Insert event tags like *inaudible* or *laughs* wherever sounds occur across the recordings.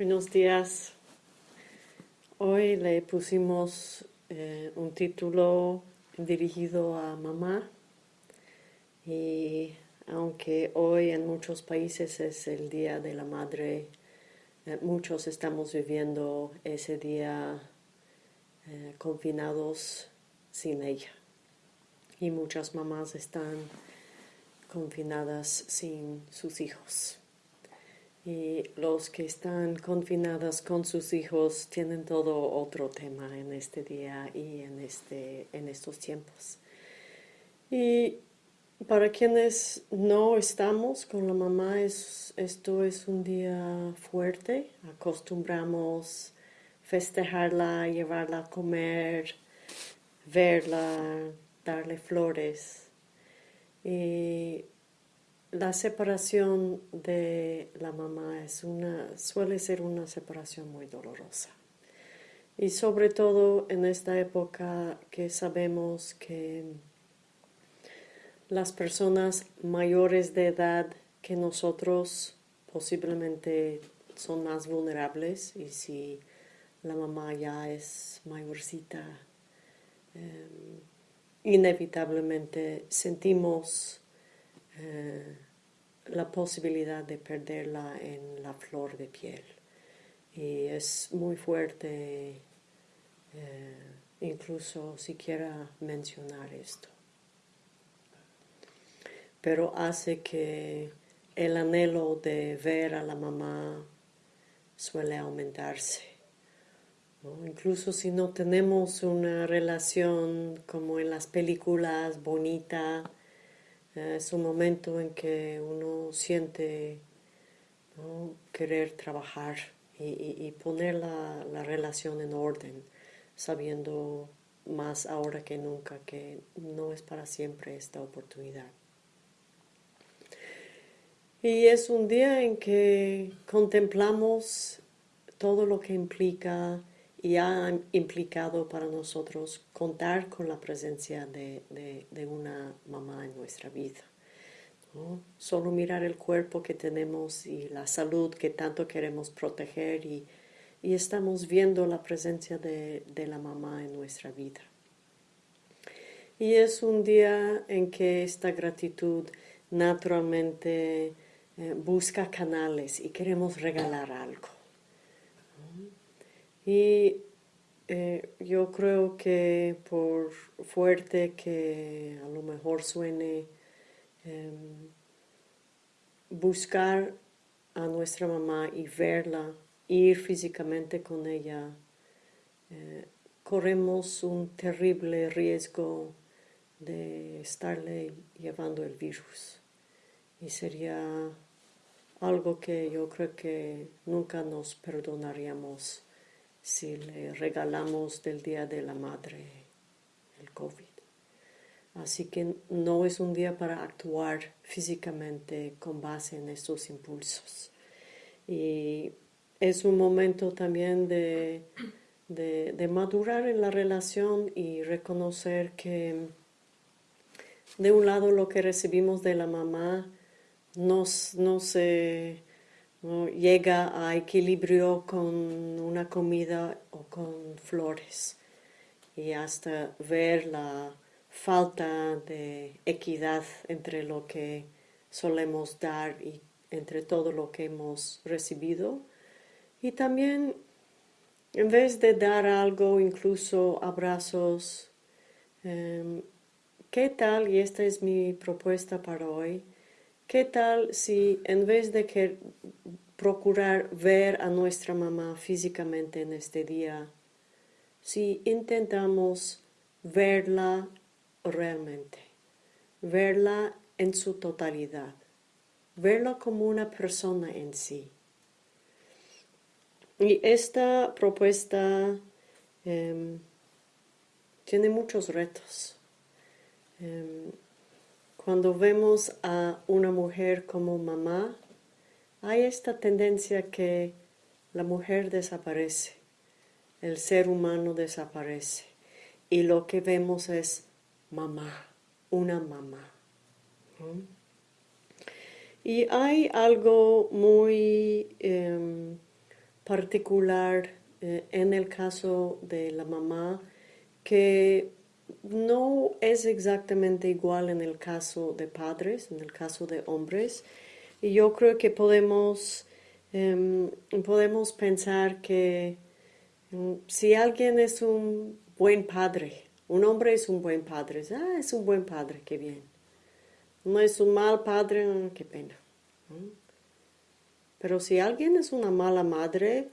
Buenos días. Hoy le pusimos eh, un título dirigido a mamá. Y aunque hoy en muchos países es el Día de la Madre, eh, muchos estamos viviendo ese día eh, confinados sin ella. Y muchas mamás están confinadas sin sus hijos y los que están confinados con sus hijos tienen todo otro tema en este día y en, este, en estos tiempos. Y para quienes no estamos con la mamá, es, esto es un día fuerte. Acostumbramos festejarla, llevarla a comer, verla, darle flores. Y la separación de la mamá es una, suele ser una separación muy dolorosa. Y sobre todo en esta época que sabemos que las personas mayores de edad que nosotros posiblemente son más vulnerables y si la mamá ya es mayorcita, em, inevitablemente sentimos eh, la posibilidad de perderla en la flor de piel. Y es muy fuerte eh, incluso siquiera mencionar esto. Pero hace que el anhelo de ver a la mamá suele aumentarse. Incluso si no tenemos una relación como en las películas bonita, es un momento en que uno siente querer trabajar y, poner la, relación en orden, sabiendo más ahora que nunca que no es para siempre esta oportunidad. Y es un día en que contemplamos todo lo que implica y ha implicado para nosotros contar con la presencia de, una mamá en nuestra vida. Solo mirar el cuerpo que tenemos y la salud que tanto queremos proteger y, estamos viendo la presencia de, la mamá en nuestra vida. Y es un día en que esta gratitud naturalmente eh, busca canales y queremos regalar algo. Y eh, yo creo que por fuerte que a lo mejor suene, em, buscar a nuestra mamá y verla, ir físicamente con ella, eh, corremos un terrible riesgo de estarle llevando el virus. Y sería algo que yo creo que nunca nos perdonaríamos si le regalamos del Día de la Madre el COVID. Así que no es un día para actuar físicamente con base en estos impulsos. Y es un momento también de, de, madurar en la relación y reconocer que de un lado lo que recibimos de la mamá no, no se llega a equilibrio con una comida o con flores. Y hasta ver la falta de equidad entre lo que solemos dar y entre todo lo que hemos recibido. Y también en vez de dar algo, incluso abrazos, em, ¿qué tal? Y esta es mi propuesta para hoy ¿Qué tal si en vez de que procurar ver a nuestra mamá físicamente en este día, si intentamos verla realmente, verla en su totalidad, verla como una persona en sí? Y esta propuesta em, tiene muchos retos. Em, cuando vemos a una mujer como mamá, hay esta tendencia que la mujer desaparece, el ser humano desaparece y lo que vemos es mamá, una mamá. Y hay algo muy em, particular eh, en el caso de la mamá que no es exactamente igual en el caso de padres, en el caso de hombres. Y yo creo que podemos, em, podemos pensar que em, si alguien es un buen padre, un hombre es un buen padre, ah, es un buen padre, qué bien. No es un mal padre, ah, qué pena. Pero si alguien es una mala madre,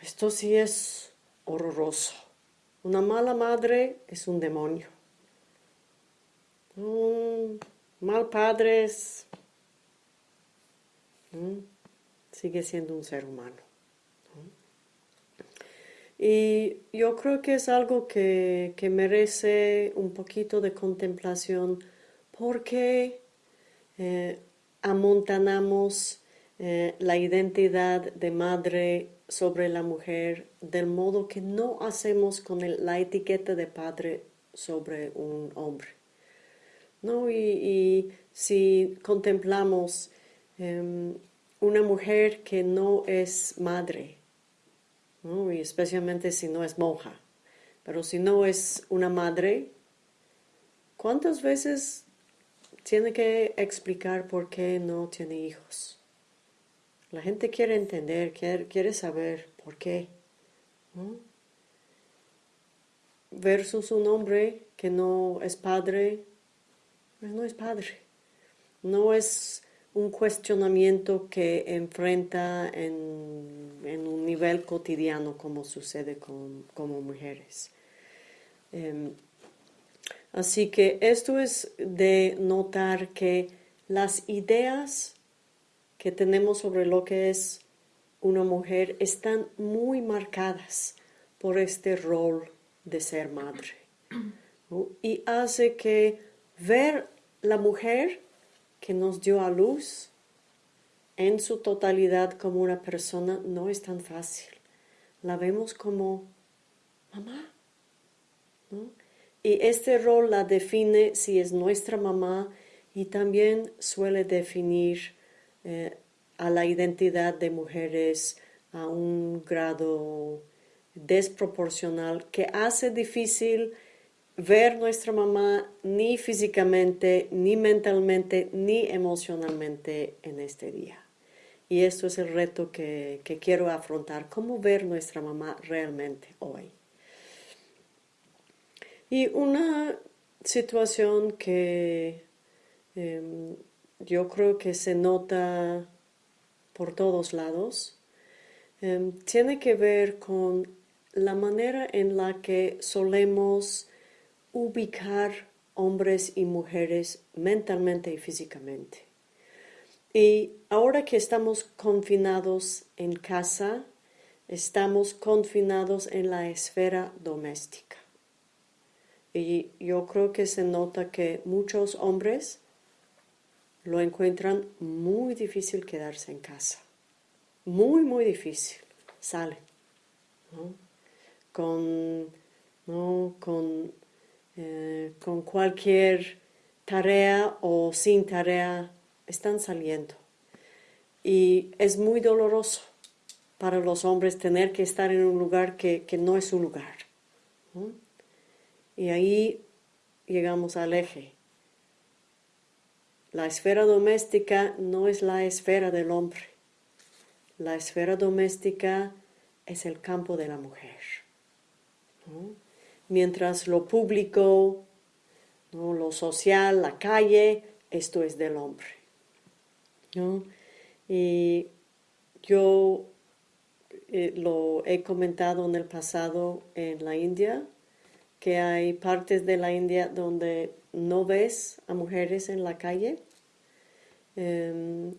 esto sí es horroroso. Una mala madre es un demonio. Un mal padre es, sigue siendo un ser humano. Y yo creo que es algo que, merece un poquito de contemplación porque eh, amontanamos eh, la identidad de madre sobre la mujer del modo que no hacemos con la etiqueta de padre sobre un hombre. ¿No? Y, si contemplamos em, una mujer que no es madre, y especialmente si no es monja, pero si no es una madre, ¿cuántas veces tiene que explicar por qué no tiene hijos? La gente quiere entender, quiere, saber por qué. Versus un hombre que no es padre, pues no es padre. No es un cuestionamiento que enfrenta en, un nivel cotidiano como sucede con como mujeres. Em, así que esto es de notar que las ideas que tenemos sobre lo que es una mujer están muy marcadas por este rol de ser madre. Y hace que ver la mujer que nos dio a luz en su totalidad como una persona no es tan fácil. La vemos como mamá. Y este rol la define si es nuestra mamá y también suele definir eh, a la identidad de mujeres a un grado desproporcional que hace difícil ver nuestra mamá ni físicamente, ni mentalmente, ni emocionalmente en este día. Y esto es el reto que, quiero afrontar, cómo ver nuestra mamá realmente hoy. Y una situación que em, yo creo que se nota por todos lados, em, tiene que ver con la manera en la que solemos ubicar hombres y mujeres mentalmente y físicamente. Y ahora que estamos confinados en casa, estamos confinados en la esfera doméstica. Y yo creo que se nota que muchos hombres lo encuentran muy difícil quedarse en casa. Muy, muy difícil. Salen. Con, con, eh, con cualquier tarea o sin tarea, están saliendo. Y es muy doloroso para los hombres tener que estar en un lugar que, no es su lugar. Y ahí llegamos al eje la esfera doméstica no es la esfera del hombre. La esfera doméstica es el campo de la mujer. Mientras lo público, lo social, la calle, esto es del hombre. Y yo eh, lo he comentado en el pasado en la India, que hay partes de la India donde no ves a mujeres en la calle, em,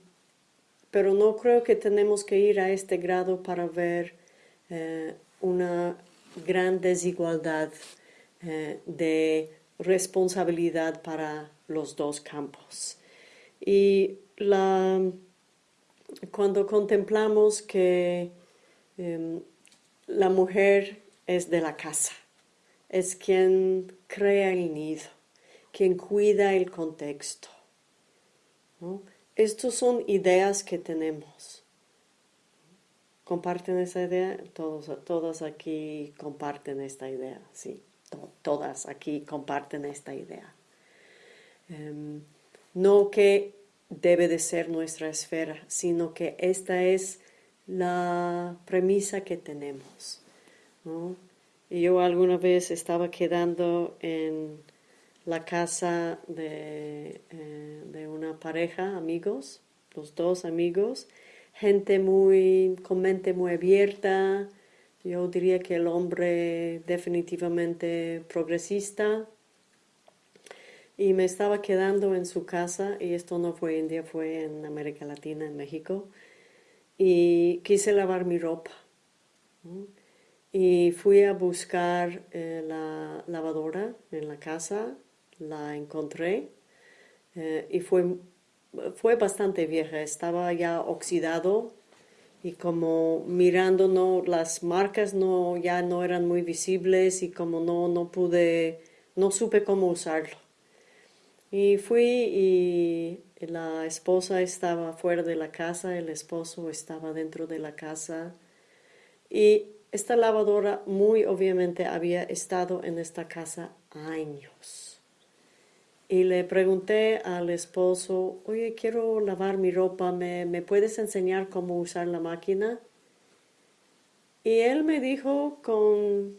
pero no creo que tenemos que ir a este grado para ver eh, una gran desigualdad eh, de responsabilidad para los dos campos. Y la, cuando contemplamos que em, la mujer es de la casa, es quien crea el nido, quien cuida el contexto. Estas son ideas que tenemos. comparten esa idea, todos, todas aquí comparten esta idea, sí, todas aquí comparten esta idea. Em, no que debe de ser nuestra esfera, sino que esta es la premisa que tenemos. yo alguna vez estaba quedando en la casa de, eh, de una pareja, amigos, los dos amigos, gente muy, con mente muy abierta, yo diría que el hombre definitivamente progresista, y me estaba quedando en su casa, y esto no fue India, fue en América Latina, en México, y quise lavar mi ropa. Y fui a buscar eh, la lavadora en la casa, la encontré, eh, y fue fue bastante vieja, estaba ya oxidado y como mirando no las marcas no ya no eran muy visibles y como no no pude no supe cómo usarlo. Y fui y la esposa estaba fuera de la casa, el esposo estaba dentro de la casa y esta lavadora muy obviamente había estado en esta casa años. Y le pregunté al esposo, oye, quiero lavar mi ropa, ¿me, ¿me puedes enseñar cómo usar la máquina? Y él me dijo con,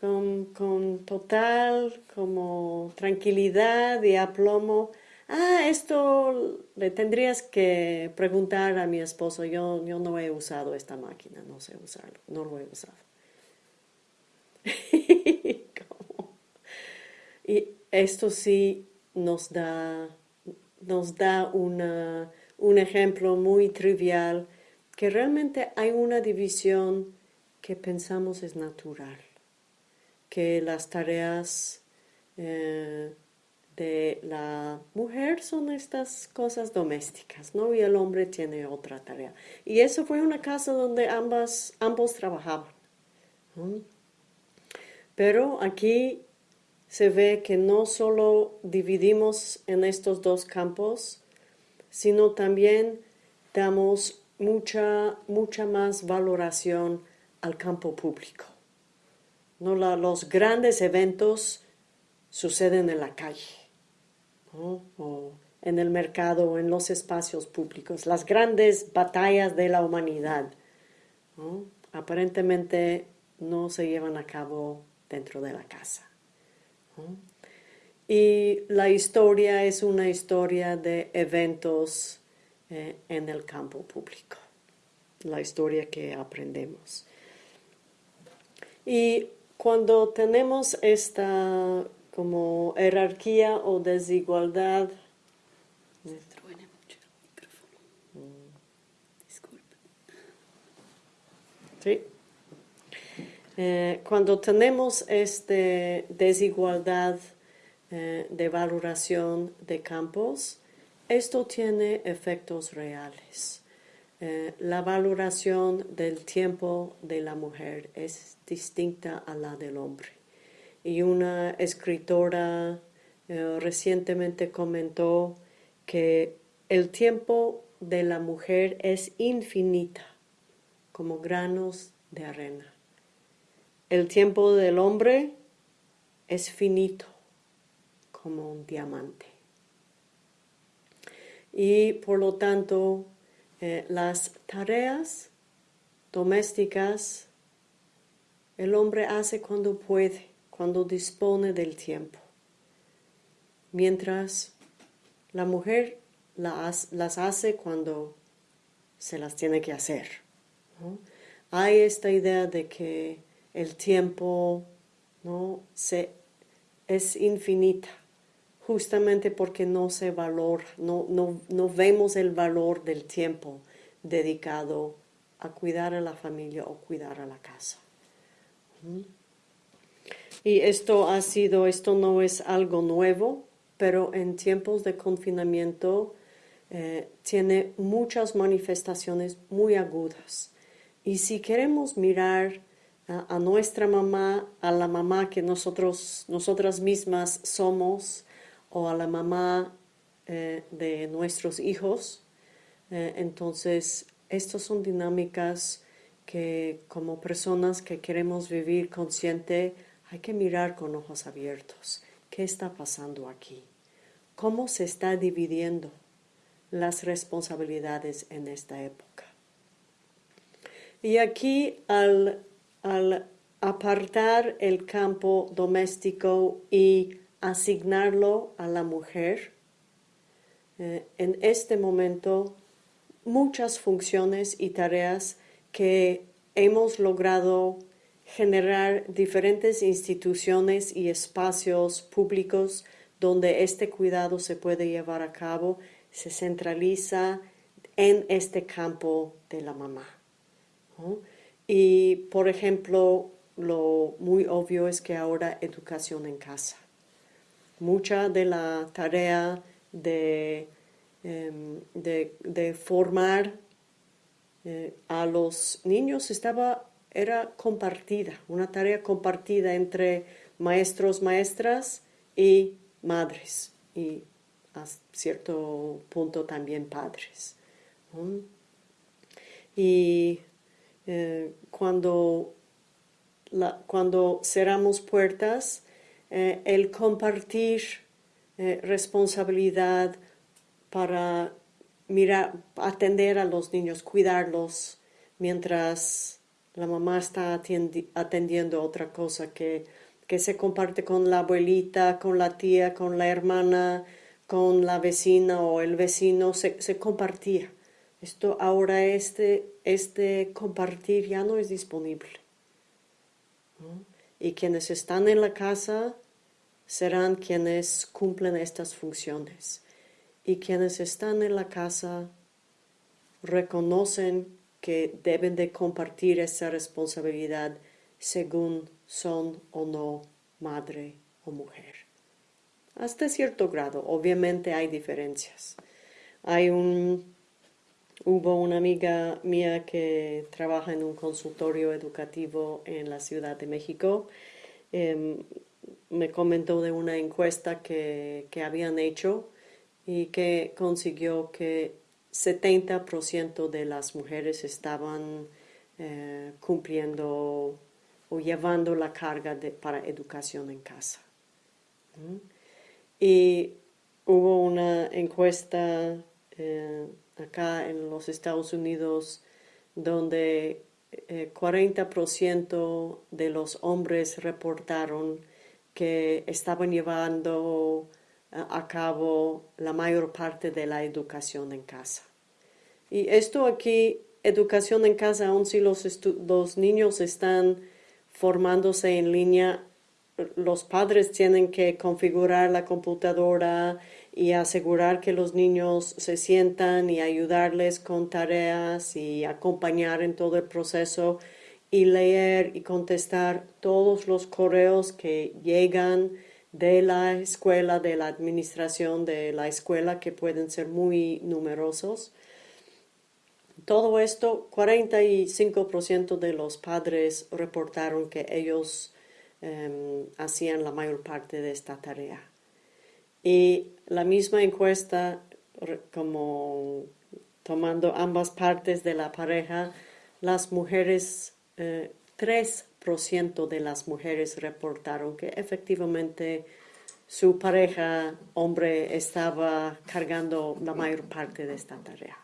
con, con, total como tranquilidad y aplomo, ah, esto le tendrías que preguntar a mi esposo, yo, yo no he usado esta máquina, no sé usarlo, no lo he usado. *laughs* y esto sí nos da, nos da un ejemplo muy trivial que realmente hay una división que pensamos es natural, que las tareas eh, de la mujer son estas cosas domésticas, ¿no? Y el hombre tiene otra tarea. Y eso fue una casa donde ambas, ambos trabajaban. Pero aquí se ve que no solo dividimos en estos dos campos, sino también damos mucha, mucha más valoración al campo público. ¿No? los grandes eventos suceden en la calle, o en el mercado, o en los espacios públicos, las grandes batallas de la humanidad. Aparentemente no se llevan a cabo dentro de la casa. Y la historia es una historia de eventos eh, en el campo público, la historia que aprendemos. Y cuando tenemos esta como jerarquía o desigualdad, Sí. Eh, cuando tenemos esta desigualdad eh, de valoración de campos, esto tiene efectos reales. Eh, la valoración del tiempo de la mujer es distinta a la del hombre. Y una escritora recientemente comentó que el tiempo de la mujer es infinita, como granos de arena. El tiempo del hombre es finito como un diamante. Y por lo tanto, eh, las tareas domésticas el hombre hace cuando puede, cuando dispone del tiempo. Mientras la mujer las hace cuando se las tiene que hacer. Hay esta idea de que el tiempo ¿no? se, es infinita, justamente porque no se valora, no, no, vemos el valor del tiempo dedicado a cuidar a la familia o cuidar a la casa. ¿Mm? Y esto ha sido, esto no es algo nuevo, pero en tiempos de confinamiento eh, tiene muchas manifestaciones muy agudas. Y si queremos mirar a, nuestra mamá, a la mamá que nosotros, nosotras mismas somos, o a la mamá eh, de nuestros hijos. Eh, entonces, estas son dinámicas que como personas que queremos vivir consciente, hay que mirar con ojos abiertos. ¿Qué está pasando aquí? ¿Cómo se está dividiendo las responsabilidades en esta época? Y aquí al, al apartar el campo doméstico y asignarlo a la mujer, eh, en este momento muchas funciones y tareas que hemos logrado generar diferentes instituciones y espacios públicos donde este cuidado se puede llevar a cabo, se centraliza en este campo de la mamá. Y, por ejemplo, lo muy obvio es que ahora educación en casa. Mucha de la tarea de, em, de, formar eh, a los niños estaba, era compartida, una tarea compartida entre maestros, maestras y madres y a cierto punto también padres. Y eh, cuando, cuando cerramos puertas, eh, el compartir eh, responsabilidad para mirar, atender a los niños, cuidarlos, mientras la mamá está atendiendo otra cosa que, que se comparte con la abuelita, con la tía, con la hermana, con la vecina o el vecino, se, se compartía. Esto ahora este, este compartir ya no es disponible. Y quienes están en la casa serán quienes cumplen estas funciones. Y quienes están en la casa reconocen que deben de compartir esa responsabilidad según son o no madre o mujer. Hasta cierto grado, obviamente hay diferencias. Hay un Hubo una amiga mía que trabaja en un consultorio educativo en la Ciudad de México. Em, me comentó de una encuesta que, habían hecho y que consiguió que 70% de las mujeres estaban eh, cumpliendo o llevando la carga de, para educación en casa. Y hubo una encuesta eh, acá en los Estados Unidos donde 40% eh, de los hombres reportaron que estaban llevando eh, a cabo la mayor parte de la educación en casa. Y esto aquí, educación en casa, aun si los, los niños están formándose en línea, los padres tienen que configurar la computadora, y asegurar que los niños se sientan y ayudarles con tareas y acompañar en todo el proceso y leer y contestar todos los correos que llegan de la escuela, de la administración de la escuela, que pueden ser muy numerosos. Todo esto, 45% de los padres reportaron que ellos em, hacían la mayor parte de esta tarea. Y la misma encuesta, como tomando ambas partes de la pareja, las mujeres, 3% eh, de las mujeres reportaron que efectivamente su pareja hombre estaba cargando la mayor parte de esta tarea.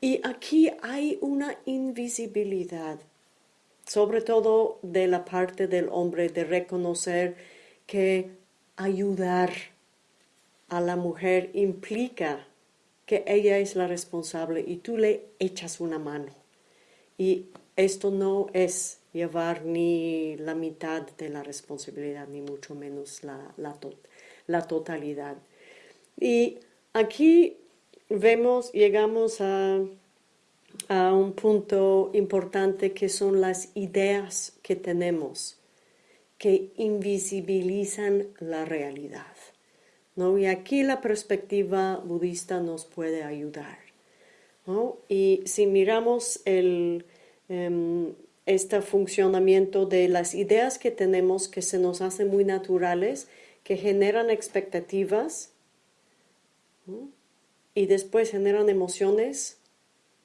Y aquí hay una invisibilidad, sobre todo de la parte del hombre, de reconocer que ayudar a la mujer implica que ella es la responsable y tú le echas una mano. Y esto no es llevar ni la mitad de la responsabilidad, ni mucho menos la, totalidad. Y aquí vemos, llegamos a, a un punto importante que son las ideas que tenemos que invisibilizan la realidad. ¿no? Y aquí la perspectiva budista nos puede ayudar. Y si miramos el, em, este funcionamiento de las ideas que tenemos que se nos hacen muy naturales, que generan expectativas y después generan emociones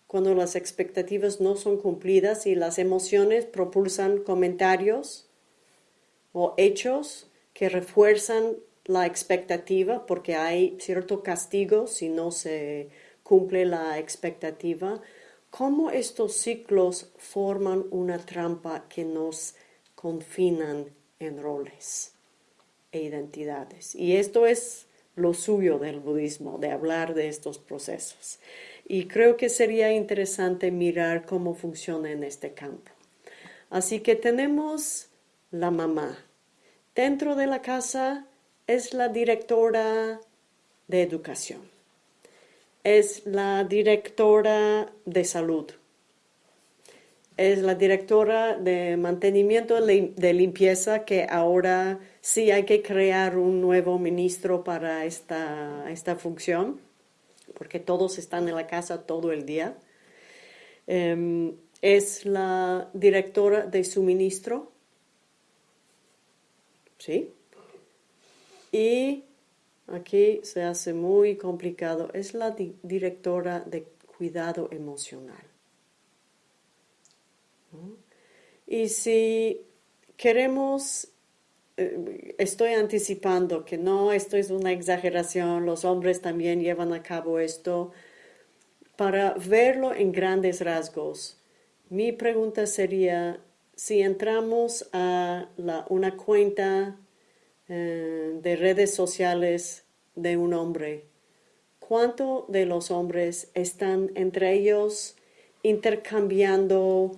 cuando las expectativas no son cumplidas y las emociones propulsan comentarios o hechos que refuerzan la expectativa porque hay cierto castigo si no se cumple la expectativa, cómo estos ciclos forman una trampa que nos confinan en roles e identidades. Y esto es lo suyo del budismo, de hablar de estos procesos. Y creo que sería interesante mirar cómo funciona en este campo. Así que tenemos la mamá. Dentro de la casa es la directora de educación. Es la directora de salud. Es la directora de mantenimiento de limpieza que ahora sí hay que crear un nuevo ministro para esta, esta función porque todos están en la casa todo el día. Em, es la directora de suministro. ¿Sí? Y aquí se hace muy complicado. Es la directora de cuidado emocional. Y si queremos eh, estoy anticipando que no, esto es una exageración, los hombres también llevan a cabo esto, para verlo en grandes rasgos. Mi pregunta sería, si entramos a una cuenta eh, de redes sociales de un hombre, ¿cuánto de los hombres están entre ellos intercambiando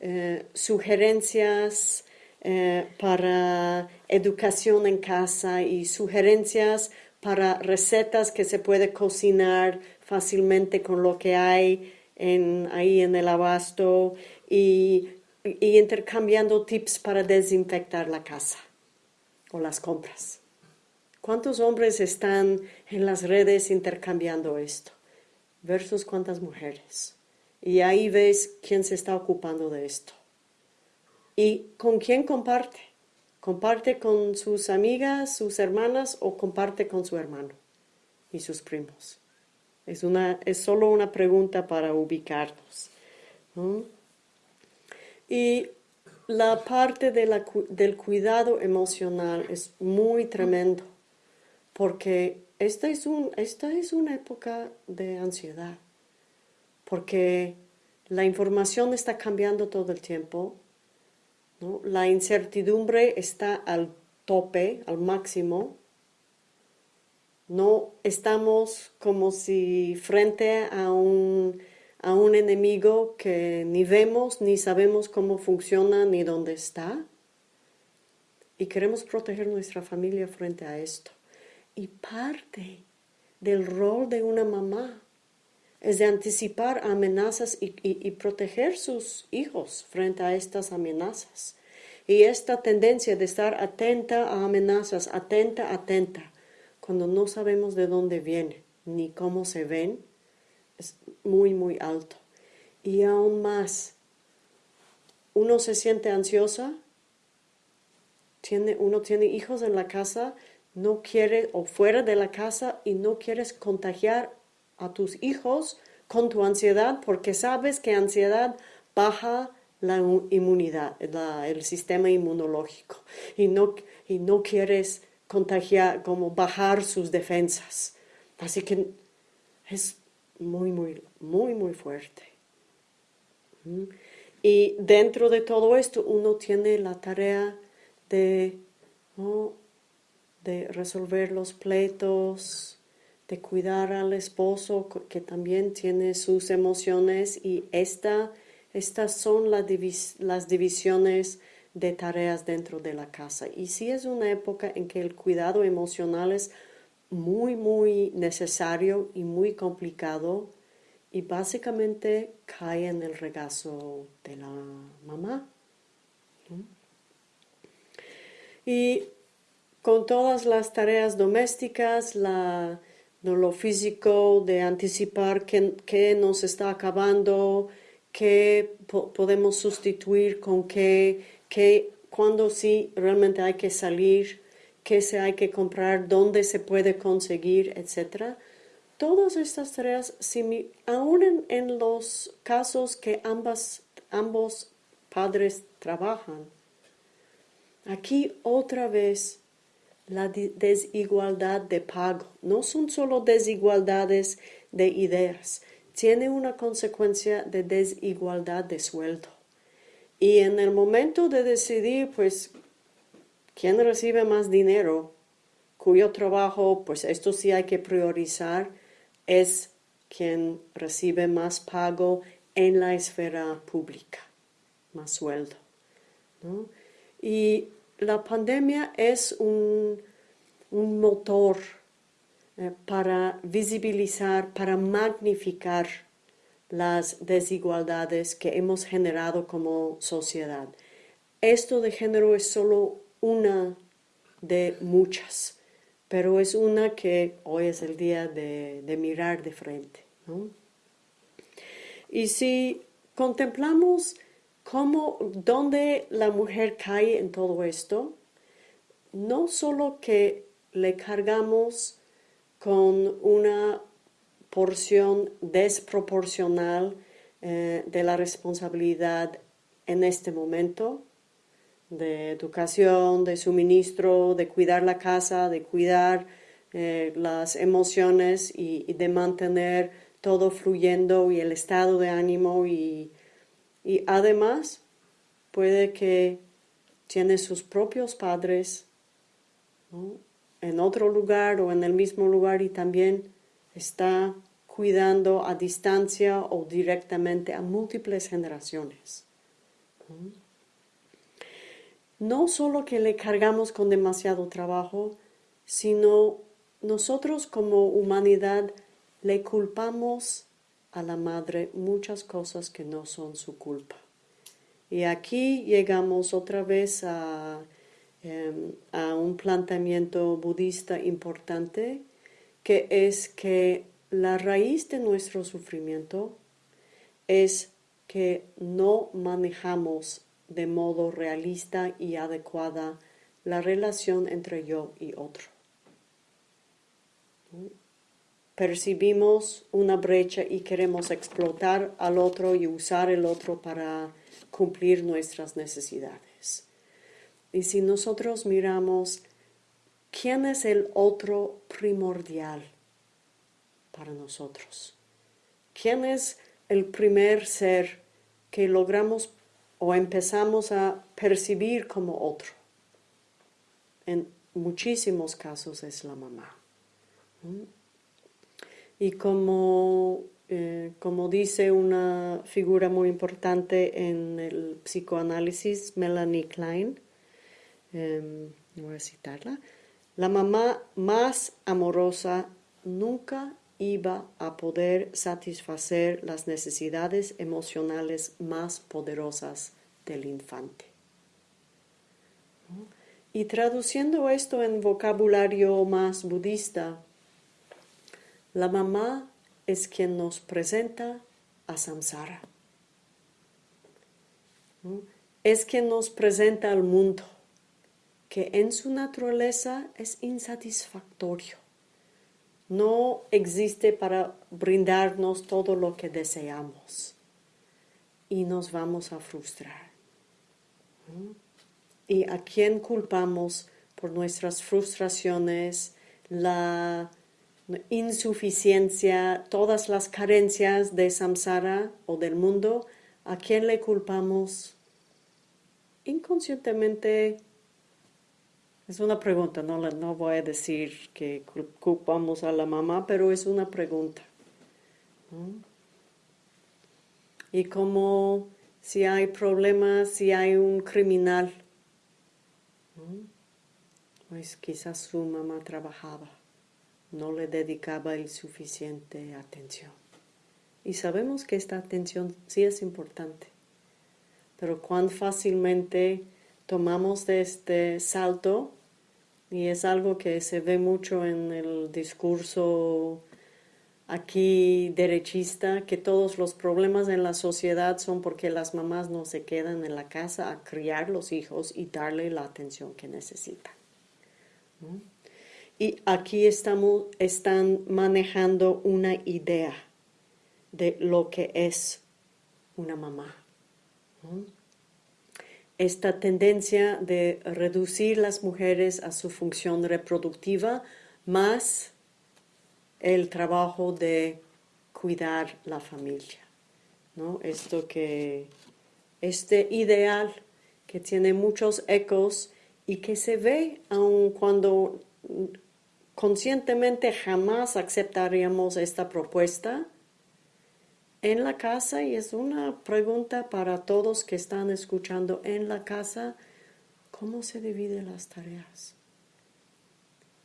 eh, sugerencias, eh, para educación en casa y sugerencias para recetas que se puede cocinar fácilmente con lo que hay en, ahí en el abasto y, y intercambiando tips para desinfectar la casa o las compras. ¿Cuántos hombres están en las redes intercambiando esto? Versus cuántas mujeres. Y ahí ves quién se está ocupando de esto. ¿Y con quién comparte? ¿Comparte con sus amigas, sus hermanas o comparte con su hermano y sus primos? Es, una, es solo una pregunta para ubicarnos. Y la parte del cuidado emocional es muy tremendo porque esta es, un, esta es una época de ansiedad, porque la información está cambiando todo el tiempo, la incertidumbre está al tope, al máximo. No estamos como si frente a un, a un enemigo que ni vemos, ni sabemos cómo funciona, ni dónde está. Y queremos proteger nuestra familia frente a esto. Y parte del rol de una mamá es de anticipar amenazas y, proteger sus hijos frente a estas amenazas. Y esta tendencia de estar atenta a amenazas, atenta, atenta, cuando no sabemos de dónde viene ni cómo se ven, es muy, muy alto. Y aún más, uno se siente ansiosa, tiene, uno tiene hijos en la casa, no quiere, o fuera de la casa, y no quieres contagiar a tus hijos con tu ansiedad porque sabes que ansiedad baja la inmunidad, el sistema inmunológico y no, y no quieres contagiar, como bajar sus defensas. Así que es muy, muy, muy, muy fuerte. Y dentro de todo esto uno tiene la tarea de, de resolver los pleitos, de cuidar al esposo que también tiene sus emociones y esta, estas son las divisiones de tareas dentro de la casa. Y sí es una época en que el cuidado emocional es muy, muy necesario y muy complicado y básicamente cae en el regazo de la mamá. Y con todas las tareas domésticas, la lo físico, de anticipar qué, nos está acabando, qué podemos sustituir con qué, qué, cuándo sí realmente hay que salir, qué se hay que comprar, dónde se puede conseguir, etc. todas estas tareas, aún en, los casos que ambas, ambos padres trabajan, aquí otra vez la desigualdad de pago. No son solo desigualdades de ideas, tiene una consecuencia de desigualdad de sueldo. Y en el momento de decidir, pues, quién recibe más dinero, cuyo trabajo, pues esto sí hay que priorizar, es quien recibe más pago en la esfera pública, más sueldo. Y la pandemia es un, motor eh, para visibilizar, para magnificar las desigualdades que hemos generado como sociedad. Esto de género es solo una de muchas pero es una que hoy es el día de, mirar de frente. Y si contemplamos cómo, dónde la mujer cae en todo esto, no solo que le cargamos con una porción desproporcional eh, de la responsabilidad en este momento, de educación, de suministro, de cuidar la casa, de cuidar eh, las emociones y, de mantener todo fluyendo y el estado de ánimo y, además puede que tiene sus propios padres en otro lugar o en el mismo lugar y también está cuidando a distancia o directamente a múltiples generaciones solo que le cargamos con demasiado trabajo, sino nosotros como humanidad le culpamos a la madre muchas cosas que no son su culpa. Y aquí llegamos otra vez a, em, a un planteamiento budista importante, que es que la raíz de nuestro sufrimiento es que no manejamos de modo realista y adecuada la relación entre yo y otro. Percibimos una brecha y queremos explotar al otro y usar el otro para cumplir nuestras necesidades. Y si nosotros miramos quién es el otro primordial para nosotros, quién es el primer ser que logramos o empezamos a percibir como otro. En muchísimos casos es la mamá. Y como, eh, como dice una figura muy importante en el psicoanálisis, Melanie Klein, em, voy a citarla, la mamá más amorosa nunca iba a poder satisfacer las necesidades emocionales más poderosas del infante. Y traduciendo esto en vocabulario más budista, la mamá es quien nos presenta a samsara. Es quien nos presenta al mundo, que en su naturaleza es insatisfactorio no existe para brindarnos todo lo que deseamos y nos vamos a frustrar. ¿Y a quién culpamos por nuestras frustraciones, la insuficiencia, todas las carencias de samsara o del mundo? ¿A quién le culpamos? Inconscientemente es una pregunta, no, no voy a decir que culpamos a la mamá, pero es una pregunta. Y como si hay problemas, si hay un criminal, pues quizás su mamá trabajaba, no le dedicaba el suficiente atención. Y sabemos que esta atención sí es importante, pero cuán fácilmente tomamos de este salto y es algo que se ve mucho en el discurso aquí derechista, que todos los problemas en la sociedad son porque las mamás no se quedan en la casa a criar los hijos y darle la atención que necesitan. Y aquí estamos, están manejando una idea de lo que es una mamá. Esta tendencia de reducir las mujeres a su función reproductiva más el trabajo de cuidar la familia. ¿no? Esto que, este ideal que tiene muchos ecos y que se ve aun cuando conscientemente jamás aceptaríamos esta propuesta en la casa y es una pregunta para todos que están escuchando en la casa, ¿cómo se dividen las tareas?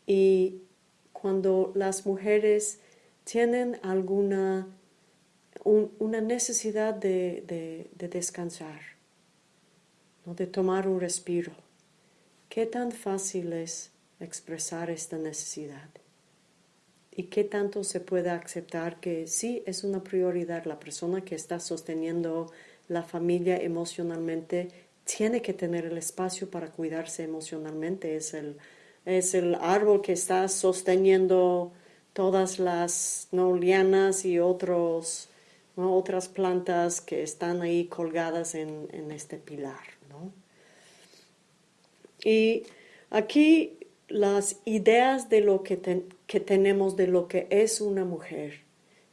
Y cuando las mujeres tienen alguna una necesidad de, descansar, ¿no? de tomar un respiro, ¿qué tan fácil es expresar esta necesidad? ¿Y qué tanto se puede aceptar que sí es una prioridad la persona que está sosteniendo la familia emocionalmente tiene que tener el espacio para cuidarse emocionalmente? Es el, es el árbol que está sosteniendo todas las ¿no? lianas y otros, otras plantas que están ahí colgadas en, este pilar. Y aquí las ideas de lo que, que, tenemos de lo que es una mujer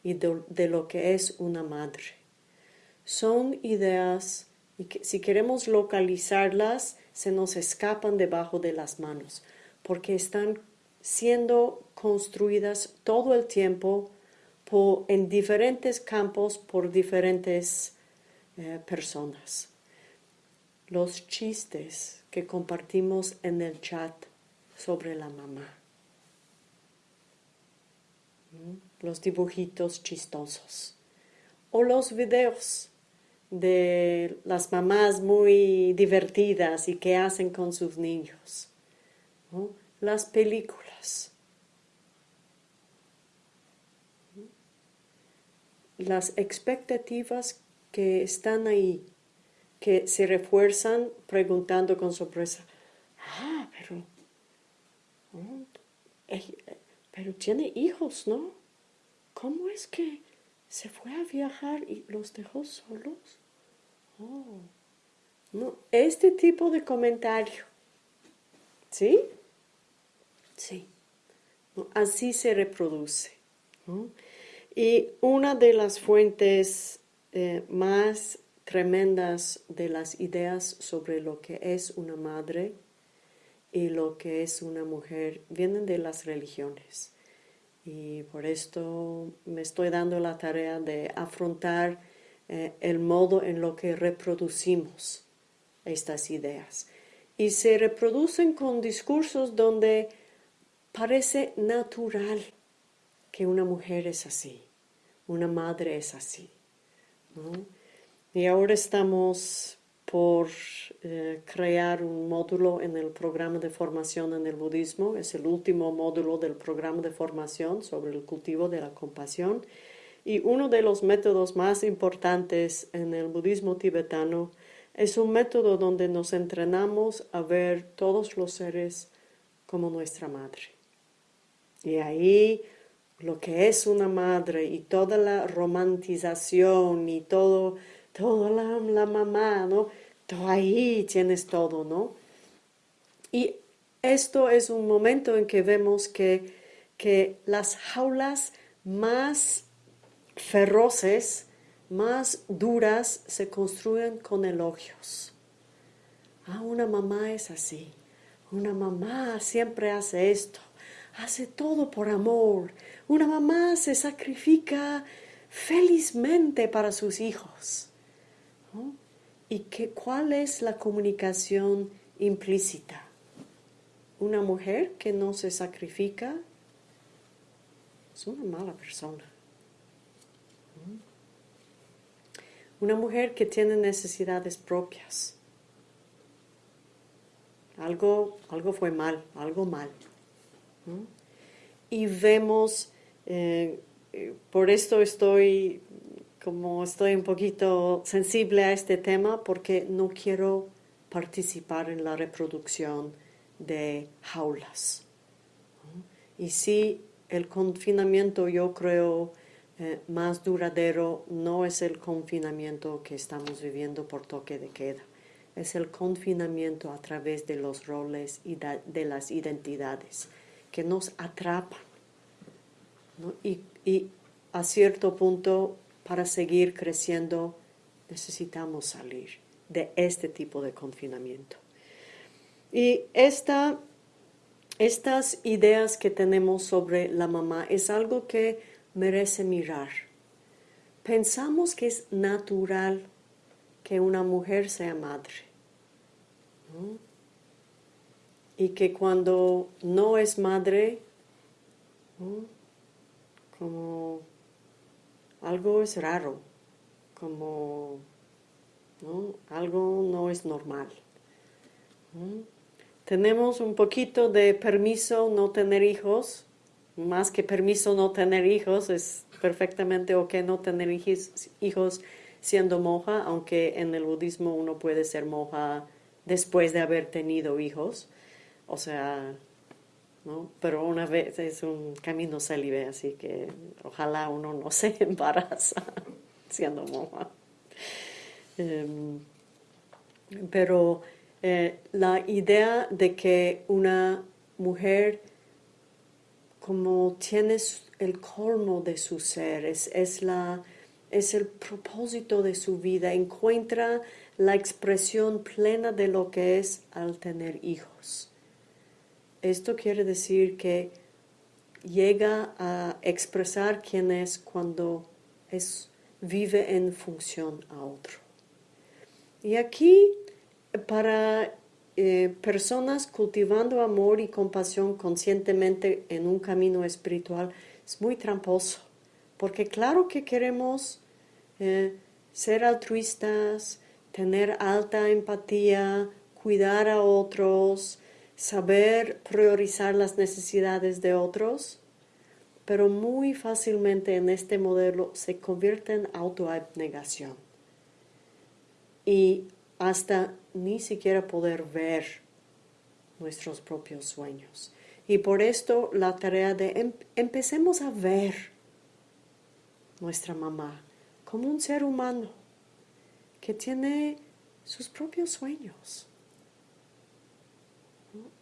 y de, lo que es una madre son ideas y que si queremos localizarlas se nos escapan debajo de las manos porque están siendo construidas todo el tiempo por, en diferentes campos por diferentes eh, personas. Los chistes que compartimos en el chat sobre la mamá. ¿Mm? Los dibujitos chistosos. O los videos de las mamás muy divertidas y que hacen con sus niños. Las películas. Las expectativas que están ahí, que se refuerzan preguntando con sorpresa, ah, pero pero tiene hijos, ¿no? ¿Cómo es que se fue a viajar y los dejó solos? Oh, no, este tipo de comentario, ¿sí? Sí, así se reproduce. Y una de las fuentes eh, más tremendas de las ideas sobre lo que es una madre y lo que es una mujer vienen de las religiones. Y por esto me estoy dando la tarea de afrontar eh, el modo en lo que reproducimos estas ideas. Y se reproducen con discursos donde parece natural que una mujer es así, una madre es así. Y ahora estamos por eh, crear un módulo en el programa de formación en el budismo. Es el último módulo del programa de formación sobre el cultivo de la compasión. Y uno de los métodos más importantes en el budismo tibetano es un método donde nos entrenamos a ver todos los seres como nuestra madre. Y ahí lo que es una madre y toda la romantización y todo todo la, mamá, ¿no? Todo ahí tienes todo, ¿no? Y esto es un momento en que vemos que, que las jaulas más feroces, más duras, se construyen con elogios. Ah, una mamá es así. Una mamá siempre hace esto. Hace todo por amor. Una mamá se sacrifica felizmente para sus hijos. ¿Y que, cuál es la comunicación implícita? Una mujer que no se sacrifica es una mala persona. Una mujer que tiene necesidades propias. Algo, algo fue mal, algo mal. Y vemos, eh, eh, por esto estoy como estoy un poquito sensible a este tema porque no quiero participar en la reproducción de jaulas. Y sí, el confinamiento yo creo eh, más duradero no es el confinamiento que estamos viviendo por toque de queda, es el confinamiento a través de los roles y de las identidades que nos atrapan. Y, y a cierto punto, para seguir creciendo, necesitamos salir de este tipo de confinamiento. Y esta, estas ideas que tenemos sobre la mamá es algo que merece mirar. Pensamos que es natural que una mujer sea madre. Y que cuando no es madre, como algo es raro, como algo no es normal. Tenemos un poquito de permiso no tener hijos, más que permiso no tener hijos, es perfectamente ok no tener hijos siendo monja, aunque en el budismo uno puede ser monja después de haber tenido hijos, o sea, ¿no? Pero una vez es un camino célibe, así que ojalá uno no se *laughs* embaraza siendo monja. Em, pero eh, la idea de que una mujer como tienes el colmo de su ser, es, la, es el propósito de su vida, encuentra la expresión plena de lo que es al tener hijos. Esto quiere decir que llega a expresar quién es cuando es, vive en función a otro. Y aquí, para eh, personas cultivando amor y compasión conscientemente en un camino espiritual es muy tramposo, porque claro que queremos eh, ser altruistas, tener alta empatía, cuidar a otros, saber priorizar las necesidades de otros, pero muy fácilmente en este modelo se convierte en autoabnegación. Y hasta ni siquiera poder ver nuestros propios sueños. Y por esto la tarea de em, empecemos a ver nuestra mamá como un ser humano que tiene sus propios sueños,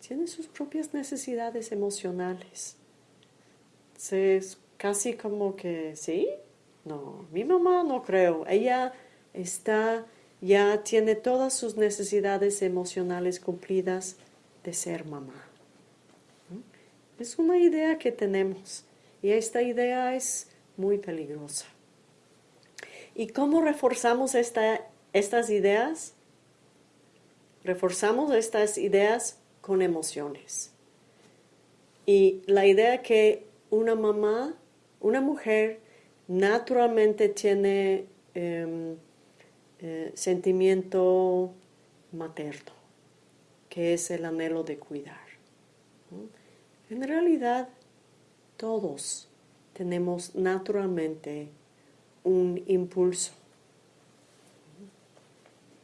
tiene sus propias necesidades emocionales. Es casi como que, ¿sí? No, mi mamá no creo. Ella está ya tiene todas sus necesidades emocionales cumplidas de ser mamá. Es una idea que tenemos y esta idea es muy peligrosa. ¿Y cómo reforzamos estas ideas? Reforzamos estas ideas con emociones. Y la idea que una mamá, una mujer, naturalmente tiene em, eh, sentimiento materno, que es el anhelo de cuidar. En realidad, todos tenemos naturalmente un impulso.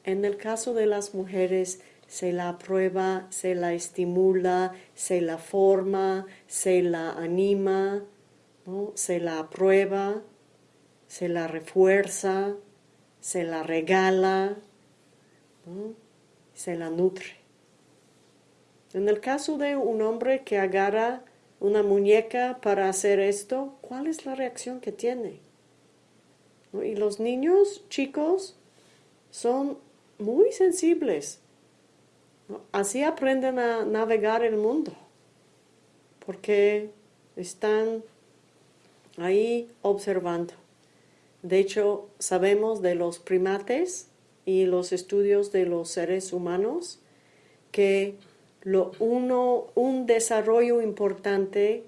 En el caso de las mujeres, se la aprueba, se la estimula, se la forma, se la anima, se la aprueba, se la refuerza, se la regala, se la nutre. En el caso de un hombre que agarra una muñeca para hacer esto, ¿cuál es la reacción que tiene? Y los niños chicos son muy sensibles. Así aprenden a navegar el mundo, porque están ahí observando. De hecho, sabemos de los primates y los estudios de los seres humanos que lo uno, un desarrollo importante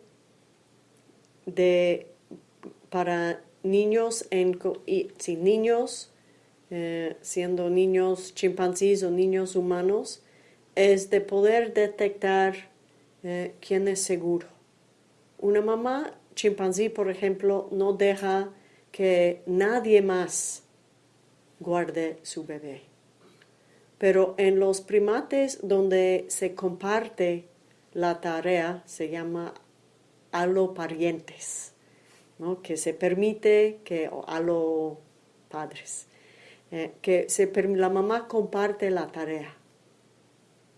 de, para niños, en, y, niños eh, siendo niños chimpancés o niños humanos, es de poder detectar eh, quién es seguro. Una mamá chimpancé, por ejemplo, no deja que nadie más guarde su bebé. Pero en los primates donde se comparte la tarea, se llama a los parientes, ¿no? que se permite que a los padres, eh, que se, la mamá comparte la tarea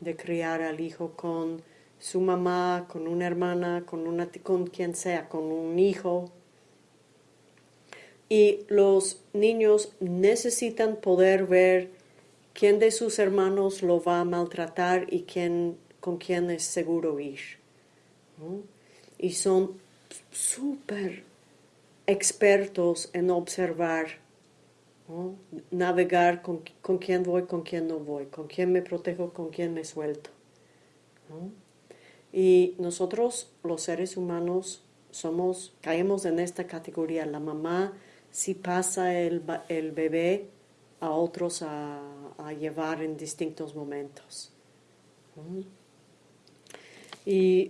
de criar al hijo con su mamá, con una hermana, con, una, con quien sea, con un hijo. Y los niños necesitan poder ver quién de sus hermanos lo va a maltratar y quién, con quién es seguro ir. Y son súper expertos en observar, navegar con, con, quién voy, con quién no voy, con quién me protejo, con quién me suelto. Y nosotros, los seres humanos, somos, caemos en esta categoría. La mamá si pasa el, el bebé a otros a, llevar en distintos momentos. Y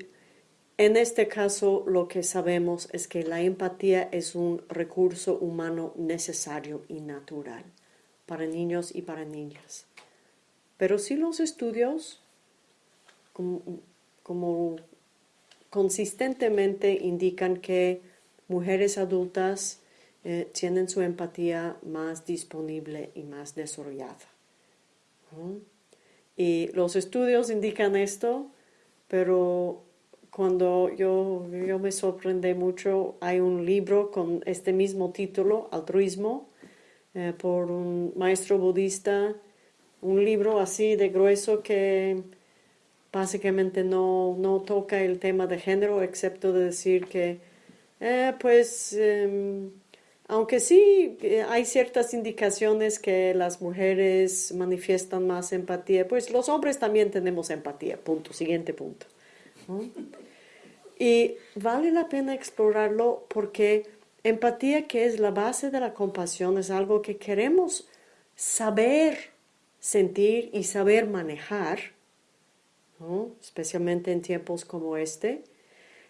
en este caso lo que sabemos es que la empatía es un recurso humano necesario y natural para niños y para niñas. Pero si los estudios, como, consistentemente indican que mujeres adultas eh, tienen su empatía más disponible y más desarrollada. Y los estudios indican esto, pero cuando yo, yo me sorprendí mucho, hay un libro con este mismo título, Altruismo, eh, por un maestro budista, un libro así de grueso que básicamente no, no toca el tema de género, excepto de decir que, eh, pues, em, aunque sí eh, hay ciertas indicaciones que las mujeres manifiestan más empatía, pues los hombres también tenemos empatía, punto, siguiente punto. Y vale la pena explorarlo porque empatía, que es la base de la compasión, es algo que queremos saber sentir y saber manejar especialmente en tiempos como este.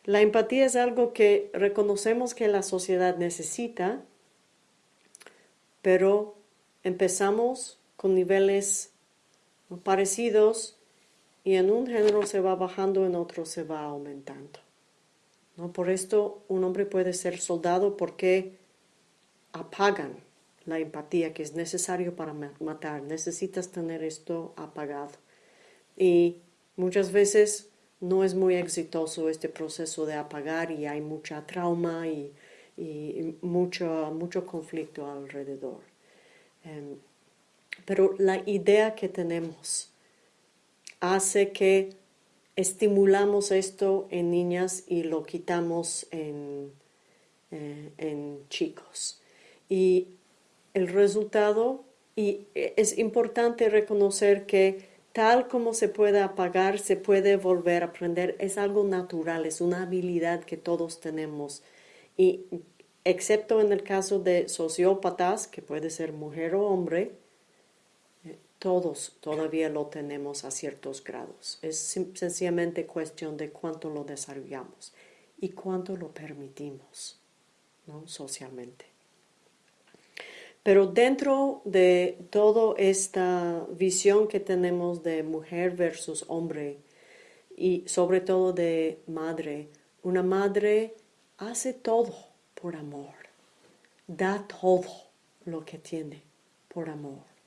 La empatía es algo que reconocemos que la sociedad necesita, pero empezamos con niveles parecidos y en un género se va bajando, en otro se va aumentando. ¿No? Por esto un hombre puede ser soldado porque apagan la empatía que es necesario para matar. Necesitas tener esto apagado. Y Muchas veces no es muy exitoso este proceso de apagar y hay mucha trauma y, mucho, conflicto alrededor. Em, pero la idea que tenemos hace que estimulamos esto en niñas y lo quitamos en, eh, en chicos. Y el resultado, y es importante reconocer que tal como se puede apagar, se puede volver a aprender. Es algo natural, es una habilidad que todos tenemos. Y excepto en el caso de sociópatas, que puede ser mujer o hombre, todos todavía lo tenemos a ciertos grados. Es sencillamente cuestión de cuánto lo desarrollamos y cuánto lo permitimos ¿no? socialmente. Pero dentro de toda esta visión que tenemos de mujer versus hombre y sobre todo de madre, una madre hace todo por amor, da todo lo que tiene por amor.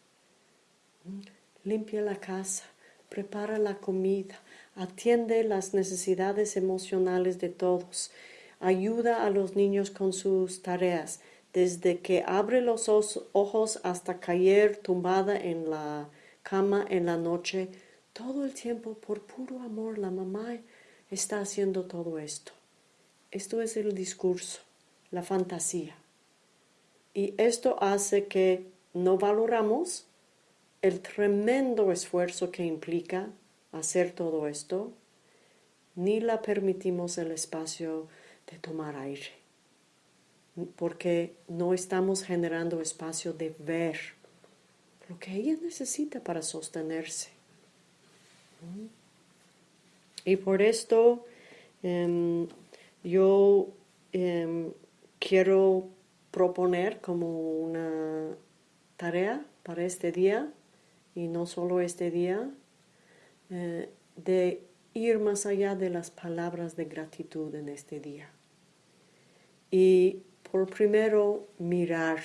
Limpia la casa, prepara la comida, atiende las necesidades emocionales de todos, ayuda a los niños con sus tareas, desde que abre los ojos hasta caer tumbada en la cama en la noche, todo el tiempo por puro amor la mamá está haciendo todo esto. Esto es el discurso, la fantasía. Y esto hace que no valoramos el tremendo esfuerzo que implica hacer todo esto, ni la permitimos el espacio de tomar aire porque no estamos generando espacio de ver lo que ella necesita para sostenerse. Y por esto em, yo em, quiero proponer como una tarea para este día, y no solo este día, eh, de ir más allá de las palabras de gratitud en este día. Y por primero mirar,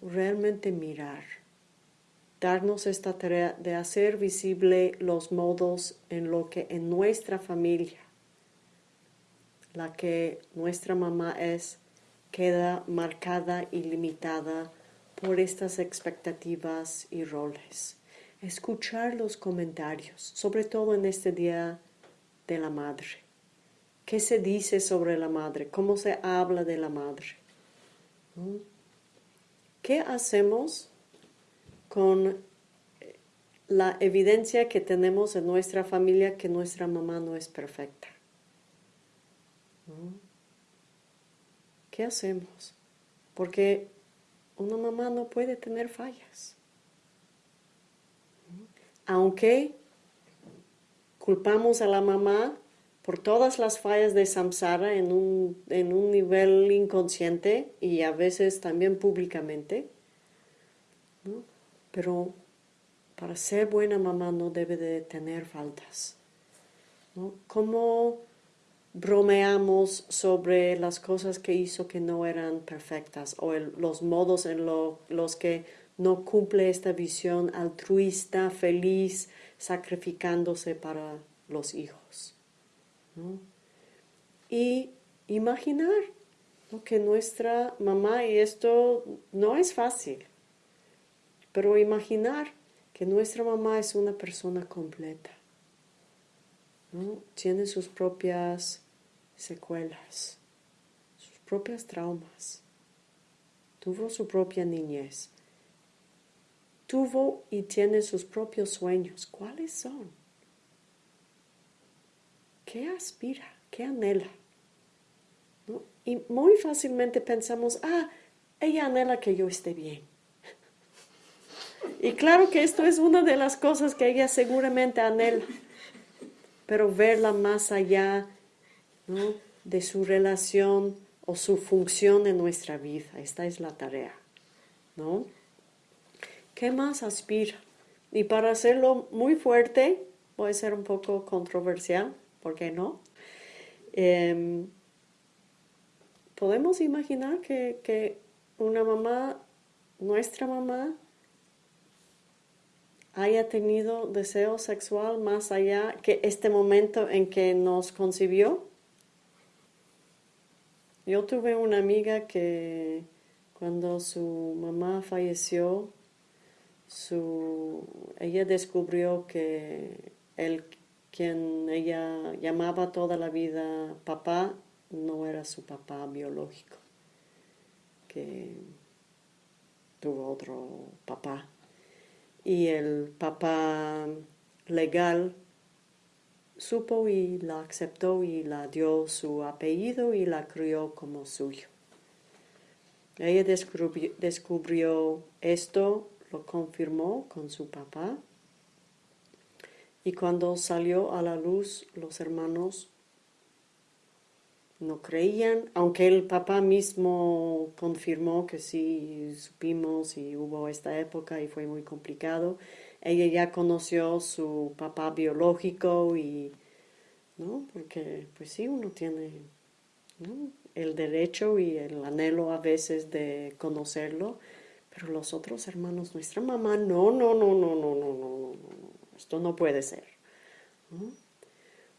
realmente mirar, darnos esta tarea de hacer visible los modos en lo que en nuestra familia, la que nuestra mamá es, queda marcada y limitada por estas expectativas y roles. Escuchar los comentarios, sobre todo en este día de la madre. ¿Qué se dice sobre la madre? ¿Cómo se habla de la madre? ¿Qué hacemos con la evidencia que tenemos en nuestra familia que nuestra mamá no es perfecta? ¿Qué hacemos? Porque una mamá no puede tener fallas. Aunque culpamos a la mamá por todas las fallas de samsara en un, en un nivel inconsciente y a veces también públicamente, pero para ser buena mamá no debe de tener faltas. ¿no? ¿Cómo bromeamos sobre las cosas que hizo que no eran perfectas o los modos en los que no cumple esta visión altruista, feliz, sacrificándose para los hijos. Y imaginar que nuestra mamá, y esto no es fácil, pero imaginar que nuestra mamá es una persona completa. Tiene sus propias secuelas, sus propias traumas. Tuvo su propia niñez. Tuvo y tiene sus propios sueños. ¿Cuáles son? ¿Qué aspira? ¿Qué anhela? Y muy fácilmente pensamos, ah, ella anhela que yo esté bien. *laughs* Y claro que esto es una de las cosas que ella seguramente anhela, pero verla más allá de su relación o su función en nuestra vida, esta es la tarea. ¿no? ¿Qué más aspira? Y para hacerlo muy fuerte, puede ser un poco controversial, ¿por qué no? Em, podemos imaginar que, que una mamá, nuestra mamá, haya tenido deseo sexual más allá que este momento en que nos concibió. Yo tuve una amiga que cuando su mamá falleció, su, ella descubrió que el quien ella llamaba toda la vida papá no era su papá biológico, que tuvo otro papá y el papá legal supo y la aceptó y la dio su apellido y la crió como suyo. Ella descubrió, esto, lo confirmó con su papá y cuando salió a la luz los hermanos no creían, aunque el papá mismo confirmó que sí supimos y hubo esta época y fue muy complicado. Ella ya conoció su papá biológico y, ¿no? Porque pues sí, uno tiene el derecho y el anhelo a veces de conocerlo, pero los otros hermanos, nuestra mamá, no, no, no, no, no, no, no, no, no, esto no puede ser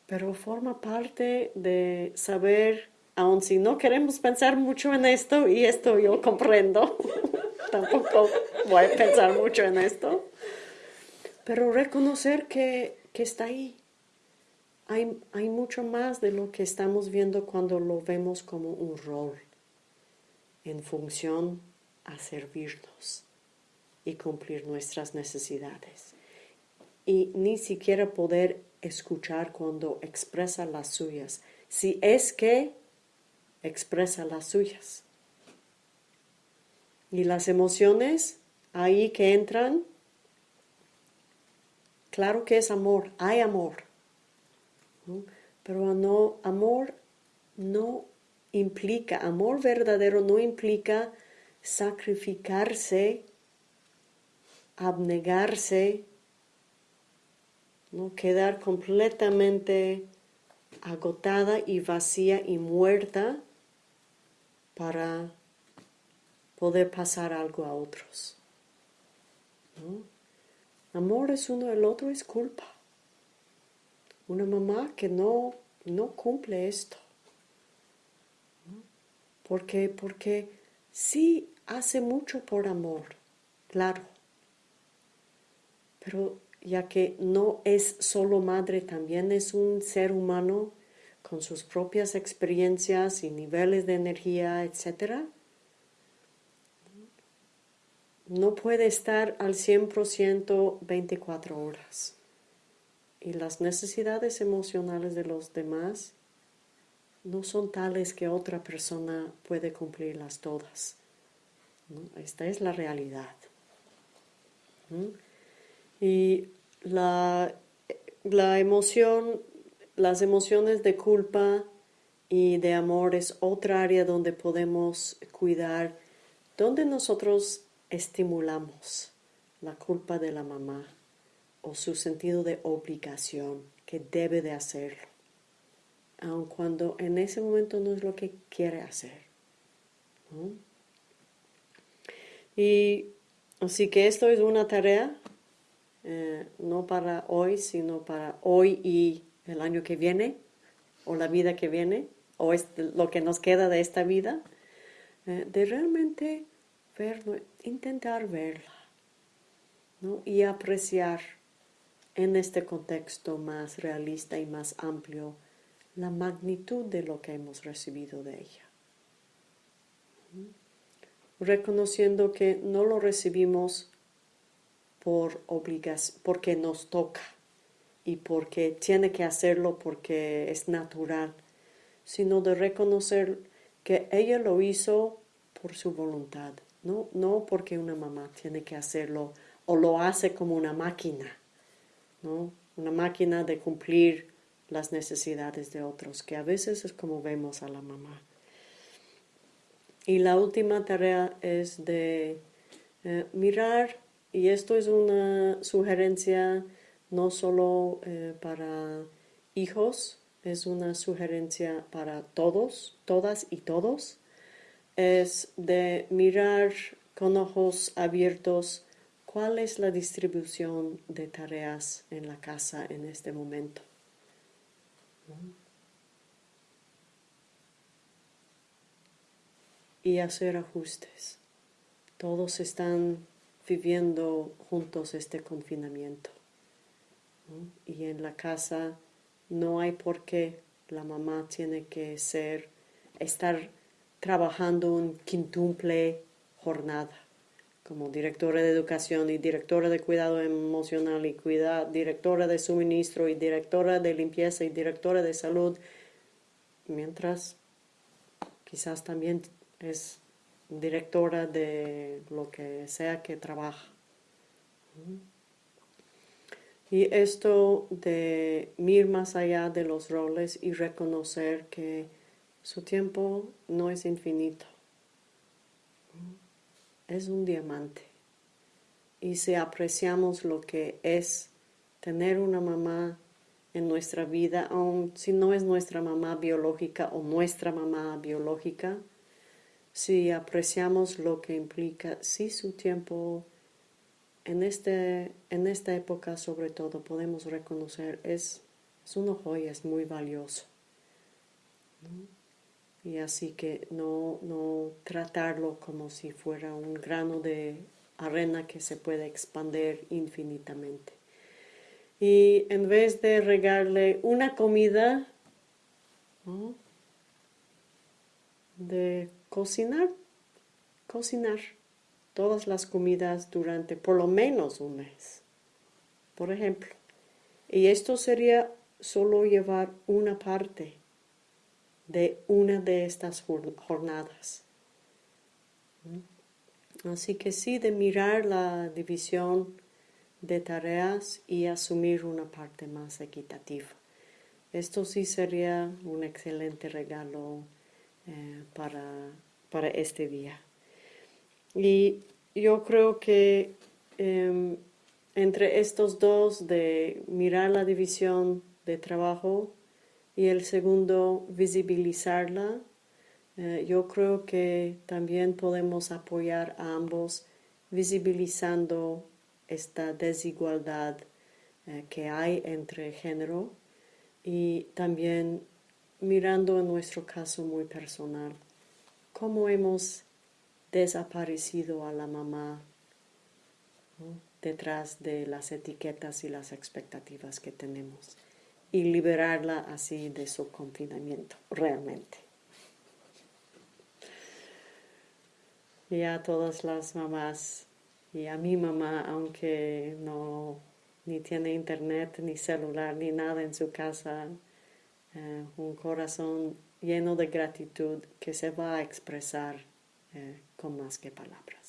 pero forma parte de saber, aun si no queremos pensar mucho en esto, y esto yo comprendo, *laughs* tampoco voy a pensar mucho en esto, pero reconocer que, está ahí. Hay, hay mucho más de lo que estamos viendo cuando lo vemos como un rol en función a servirnos y cumplir nuestras necesidades. Y ni siquiera poder escuchar cuando expresa las suyas, si es que expresa las suyas. Y las emociones ahí que entran, claro que es amor, hay amor, pero no, amor no implica, amor verdadero no implica sacrificarse, abnegarse, ¿no? quedar completamente agotada y vacía y muerta para poder pasar algo a otros. Amor es uno, el otro es culpa. Una mamá que no, no cumple esto. ¿Por qué? Porque sí hace mucho por amor, claro. Pero ya que no es solo madre, también es un ser humano con sus propias experiencias y niveles de energía, etc. No puede estar al 100% 24 horas. Y las necesidades emocionales de los demás no son tales que otra persona puede cumplirlas todas. Esta es la realidad. Y la, la emoción, las emociones de culpa y de amor es otra área donde podemos cuidar, donde nosotros estimulamos la culpa de la mamá o su sentido de obligación que debe de hacerlo, aun cuando en ese momento no es lo que quiere hacer. Y así que esto es una tarea eh, no para hoy, sino para hoy y el año que viene, o la vida que viene, o lo que nos queda de esta vida, eh, de realmente ver, intentar verla y apreciar en este contexto más realista y más amplio la magnitud de lo que hemos recibido de ella. Reconociendo que no lo recibimos por obligación, porque nos toca y porque tiene que hacerlo porque es natural, sino de reconocer que ella lo hizo por su voluntad, no, no porque una mamá tiene que hacerlo o lo hace como una máquina, ¿no? una máquina de cumplir las necesidades de otros, que a veces es como vemos a la mamá. Y la última tarea es de eh, mirar y esto es una sugerencia no solo eh, para hijos, es una sugerencia para todos, todas y todos, es de mirar con ojos abiertos cuál es la distribución de tareas en la casa en este momento. Y hacer ajustes. Todos están viviendo juntos este confinamiento. Y en la casa no hay por qué la mamá tiene que ser, estar trabajando un quintuple jornada como directora de educación y directora de cuidado emocional y cuida, directora de suministro y directora de limpieza y directora de salud, mientras quizás también es directora de lo que sea que trabaja. Y esto de ir más allá de los roles y reconocer que su tiempo no es infinito. Es un diamante. Y si apreciamos lo que es tener una mamá en nuestra vida, aun si no es nuestra mamá biológica o nuestra mamá biológica, si apreciamos lo que implica, si su tiempo en, este, en esta época sobre todo podemos reconocer es, es una joya, es muy valioso. Y así que no, no tratarlo como si fuera un grano de arena que se puede expandir infinitamente. Y en vez de regarle una comida, de cocinar, cocinar todas las comidas durante por lo menos un mes, por ejemplo. Y esto sería solo llevar una parte de una de estas jornadas. Así que sí, de mirar la división de tareas y asumir una parte más equitativa. Esto sí sería un excelente regalo eh, para, para, este día. Y yo creo que em, entre estos dos de mirar la división de trabajo y el segundo visibilizarla, eh, yo creo que también podemos apoyar a ambos visibilizando esta desigualdad eh, que hay entre género y también mirando en nuestro caso muy personal, cómo hemos desaparecido a la mamá detrás de las etiquetas y las expectativas que tenemos y liberarla así de su confinamiento realmente. Y a todas las mamás y a mi mamá, aunque no ni tiene internet, ni celular, ni nada en su casa, eh, un corazón lleno de gratitud que se va a expresar eh, con más que palabras.